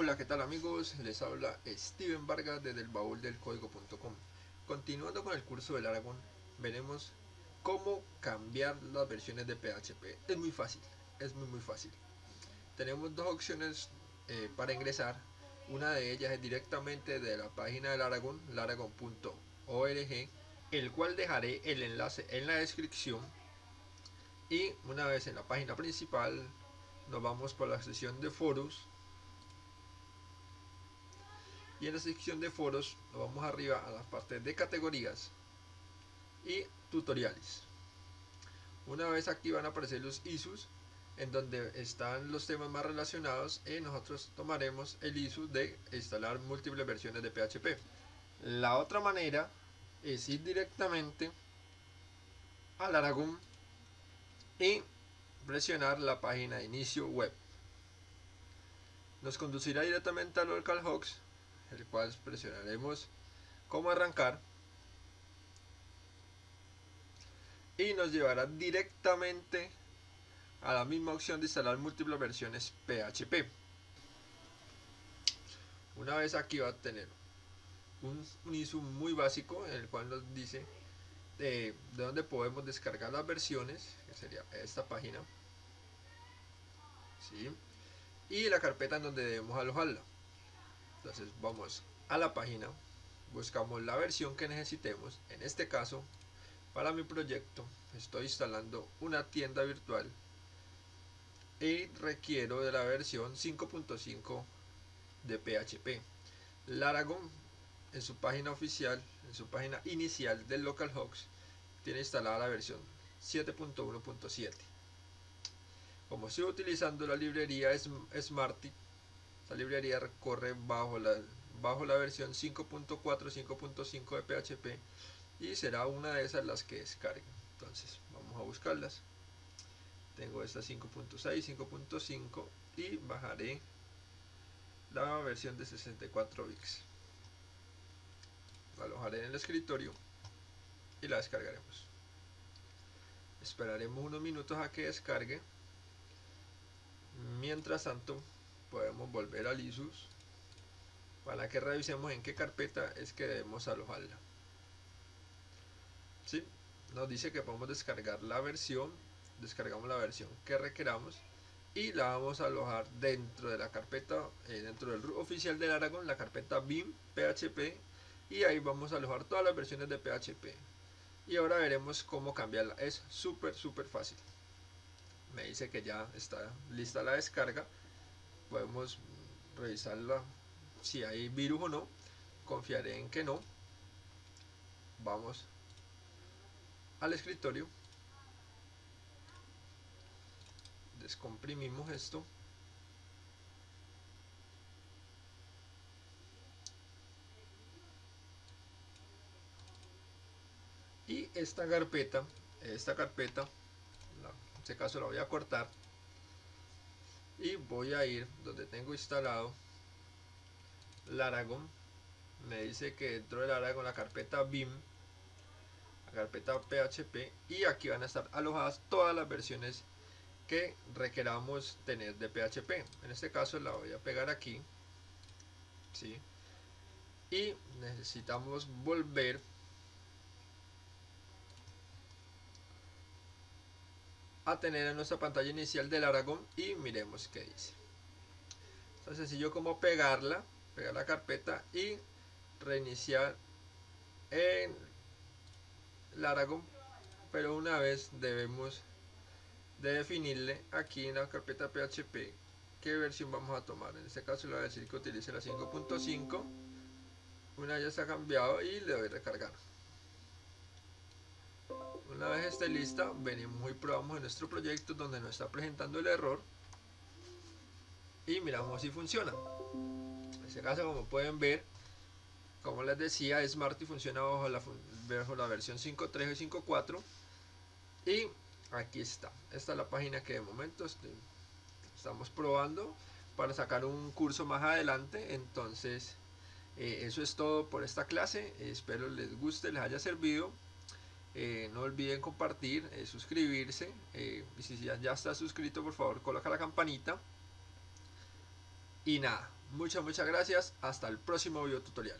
Hola, ¿qué tal amigos? Les habla Steven Vargas desde el baúl del código.com. Continuando con el curso del Aragón, veremos cómo cambiar las versiones de PHP. Es muy fácil, es muy muy fácil. Tenemos dos opciones eh, para ingresar. Una de ellas es directamente de la página del Aragón, laragon.org, el cual dejaré el enlace en la descripción. Y una vez en la página principal, nos vamos por la sección de foros y en la sección de foros nos vamos arriba a la parte de categorías y tutoriales. Una vez aquí van a aparecer los ISUs en donde están los temas más relacionados y nosotros tomaremos el ISU de instalar múltiples versiones de PHP la otra manera es ir directamente al Aragón y presionar la página de inicio web. Nos conducirá directamente a localhost el cual presionaremos como arrancar. Y nos llevará directamente a la misma opción de instalar múltiples versiones PHP una vez aquí va a tener un, un muy básico en el cual nos dice de, de dónde podemos descargar las versiones que sería esta página. Y la carpeta en donde debemos alojarla entonces vamos a la página buscamos la versión que necesitemos en este caso para mi proyecto estoy instalando una tienda virtual y requiero de la versión 5.5 de PHP Laragon en su página oficial en su página inicial del localhost tiene instalada la versión 7.1.7 como estoy utilizando la librería Smarty esta librería corre bajo la, bajo la versión 5.4, 5.5 de PHP y será una de esas las que descarguen. Entonces vamos a buscarlas. Tengo esta 5.6, 5.5 y bajaré la versión de 64 bits. La alojaré en el escritorio y la descargaremos. Esperaremos unos minutos a que descargue. Mientras tanto, podemos volver al ISUS para que revisemos en qué carpeta es que debemos alojarla. ¿Sí? Nos dice que podemos descargar la versión, descargamos la versión que requeramos y la vamos a alojar dentro de la carpeta, eh, dentro del root oficial del Aragon, la carpeta BIM PHP y ahí vamos a alojar todas las versiones de PHP. Y ahora veremos cómo cambiarla. Es súper, súper fácil. Me dice que ya está lista la descarga podemos revisarla si hay virus o no confiaré en que no. Vamos al escritorio. Descomprimimos esto. Y esta carpeta esta carpeta en este caso la voy a cortar y voy a ir donde tengo instalado Laragon me dice que dentro del Laragon la carpeta BIM la carpeta PHP y aquí van a estar alojadas todas las versiones que requeramos tener de PHP en este caso la voy a pegar aquí ¿sí? y necesitamos volver a tener en nuestra pantalla inicial del Aragón y miremos qué dice. Tan sencillo como pegarla, pegar la carpeta y reiniciar en el Aragón, pero una vez debemos de definirle aquí en la carpeta PHP qué versión vamos a tomar. En este caso le voy a decir que utilice la 5.5. Una ya ha cambiado y le doy recargar. Una vez esté lista, venimos y probamos en nuestro proyecto donde nos está presentando el error y miramos si funciona. En este caso, como pueden ver, como les decía, Smarty funciona bajo la, bajo la versión 5.3 y 5.4 y aquí está. Esta es la página que de momento estamos probando para sacar un curso más adelante. Entonces, eh, eso es todo por esta clase. Espero les guste, les haya servido. Eh, no olviden compartir, eh, suscribirse. Eh, y si ya, ya está suscrito, por favor, coloca la campanita. Y nada, Muchas, muchas gracias. Hasta el próximo video tutorial.